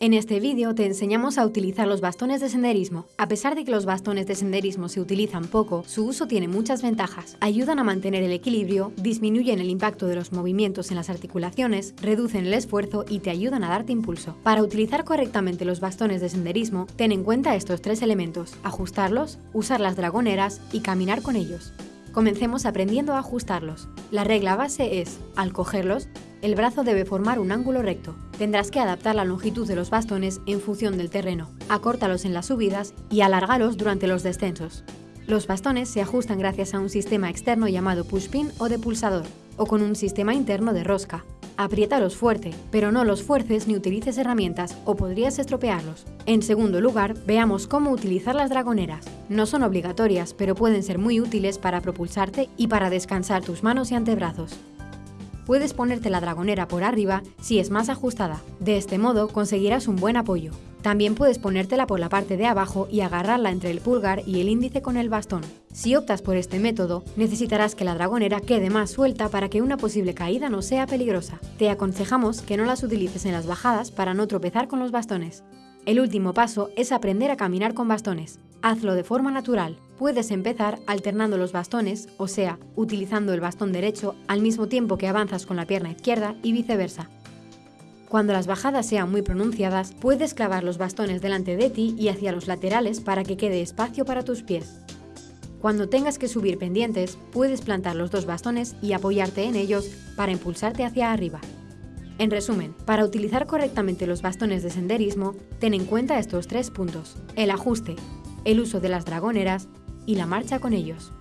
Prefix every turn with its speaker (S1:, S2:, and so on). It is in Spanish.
S1: En este vídeo te enseñamos a utilizar los bastones de senderismo. A pesar de que los bastones de senderismo se utilizan poco, su uso tiene muchas ventajas. Ayudan a mantener el equilibrio, disminuyen el impacto de los movimientos en las articulaciones, reducen el esfuerzo y te ayudan a darte impulso. Para utilizar correctamente los bastones de senderismo, ten en cuenta estos tres elementos, ajustarlos, usar las dragoneras y caminar con ellos. Comencemos aprendiendo a ajustarlos. La regla base es, al cogerlos, el brazo debe formar un ángulo recto. Tendrás que adaptar la longitud de los bastones en función del terreno. Acórtalos en las subidas y alárgalos durante los descensos. Los bastones se ajustan gracias a un sistema externo llamado pushpin o de pulsador, o con un sistema interno de rosca. Apriétalos fuerte, pero no los fuerces ni utilices herramientas o podrías estropearlos. En segundo lugar, veamos cómo utilizar las dragoneras. No son obligatorias, pero pueden ser muy útiles para propulsarte y para descansar tus manos y antebrazos puedes ponerte la dragonera por arriba si es más ajustada. De este modo conseguirás un buen apoyo. También puedes ponértela por la parte de abajo y agarrarla entre el pulgar y el índice con el bastón. Si optas por este método, necesitarás que la dragonera quede más suelta para que una posible caída no sea peligrosa. Te aconsejamos que no las utilices en las bajadas para no tropezar con los bastones. El último paso es aprender a caminar con bastones. Hazlo de forma natural. Puedes empezar alternando los bastones, o sea, utilizando el bastón derecho al mismo tiempo que avanzas con la pierna izquierda y viceversa. Cuando las bajadas sean muy pronunciadas, puedes clavar los bastones delante de ti y hacia los laterales para que quede espacio para tus pies. Cuando tengas que subir pendientes, puedes plantar los dos bastones y apoyarte en ellos para impulsarte hacia arriba. En resumen, para utilizar correctamente los bastones de senderismo, ten en cuenta estos tres puntos. El ajuste, el uso de las dragoneras y la marcha con ellos.